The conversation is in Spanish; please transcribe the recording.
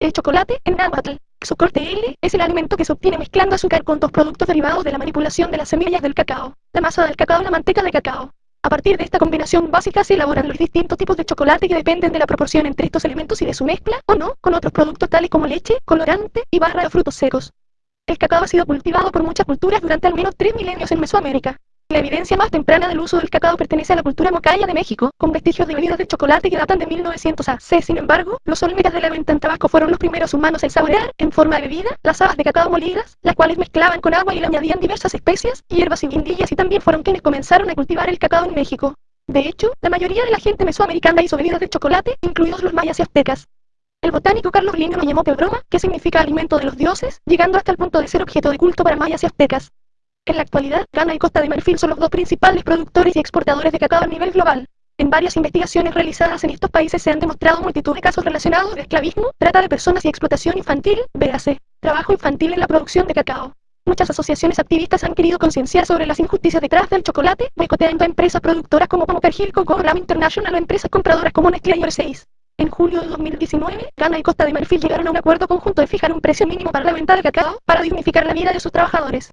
El chocolate, en náhuatl, xocorte L, es el alimento que se obtiene mezclando azúcar con dos productos derivados de la manipulación de las semillas del cacao, la masa del cacao y la manteca de cacao. A partir de esta combinación básica se elaboran los distintos tipos de chocolate que dependen de la proporción entre estos elementos y de su mezcla, o no, con otros productos tales como leche, colorante y barra de frutos secos. El cacao ha sido cultivado por muchas culturas durante al menos tres milenios en Mesoamérica. La evidencia más temprana del uso del cacao pertenece a la cultura mocaya de México, con vestigios de bebidas de chocolate que datan de 1900 AC. Sin embargo, los olmecas de la venta en tabaco fueron los primeros humanos en saborear, en forma de bebida, las habas de cacao molidas, las cuales mezclaban con agua y le añadían diversas especias, hierbas y guindillas y también fueron quienes comenzaron a cultivar el cacao en México. De hecho, la mayoría de la gente mesoamericana hizo bebidas de chocolate, incluidos los mayas y aztecas. El botánico Carlos Linneo lo llamó pebroma, que significa alimento de los dioses, llegando hasta el punto de ser objeto de culto para mayas y aztecas. En la actualidad, Ghana y Costa de Marfil son los dos principales productores y exportadores de cacao a nivel global. En varias investigaciones realizadas en estos países se han demostrado multitud de casos relacionados de esclavismo, trata de personas y explotación infantil, véase, trabajo infantil en la producción de cacao. Muchas asociaciones activistas han querido concienciar sobre las injusticias detrás del chocolate, boicoteando a empresas productoras como Cargill, Coco, Ram International o empresas compradoras como Nestlé y Versace. En julio de 2019, Ghana y Costa de Marfil llegaron a un acuerdo conjunto de fijar un precio mínimo para la venta de cacao, para dignificar la vida de sus trabajadores.